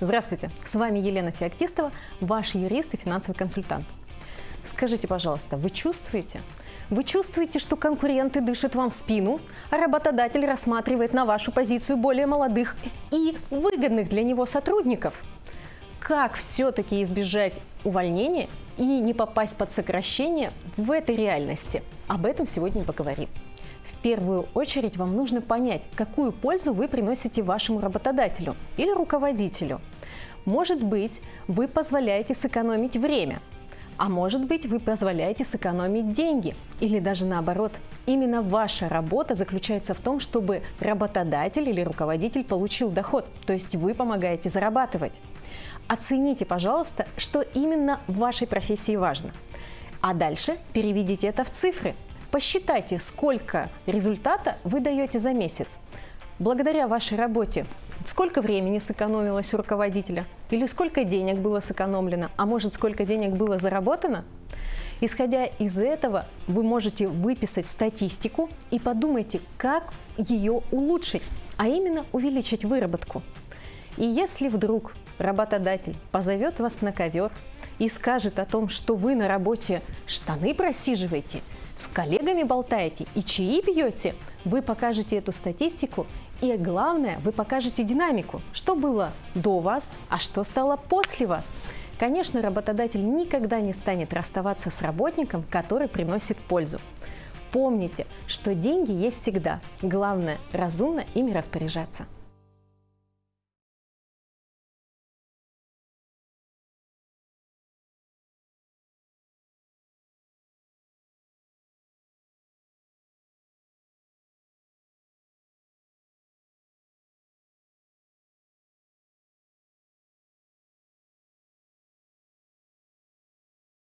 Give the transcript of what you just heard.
Здравствуйте, с вами Елена Феоктистова, ваш юрист и финансовый консультант. Скажите, пожалуйста, вы чувствуете? Вы чувствуете, что конкуренты дышат вам в спину, а работодатель рассматривает на вашу позицию более молодых и выгодных для него сотрудников? Как все-таки избежать увольнения и не попасть под сокращение в этой реальности? Об этом сегодня поговорим. В первую очередь вам нужно понять, какую пользу вы приносите вашему работодателю или руководителю. Может быть, вы позволяете сэкономить время, а может быть, вы позволяете сэкономить деньги. Или даже наоборот. Именно ваша работа заключается в том, чтобы работодатель или руководитель получил доход, то есть вы помогаете зарабатывать. Оцените, пожалуйста, что именно в вашей профессии важно. А дальше переведите это в цифры – Посчитайте, сколько результата вы даете за месяц. Благодаря вашей работе сколько времени сэкономилось у руководителя? Или сколько денег было сэкономлено? А может, сколько денег было заработано? Исходя из этого, вы можете выписать статистику и подумайте, как ее улучшить, а именно увеличить выработку. И если вдруг работодатель позовет вас на ковер и скажет о том, что вы на работе штаны просиживаете – с коллегами болтаете и чаи пьете, вы покажете эту статистику и главное, вы покажете динамику, что было до вас, а что стало после вас. Конечно, работодатель никогда не станет расставаться с работником, который приносит пользу. Помните, что деньги есть всегда. Главное – разумно ими распоряжаться.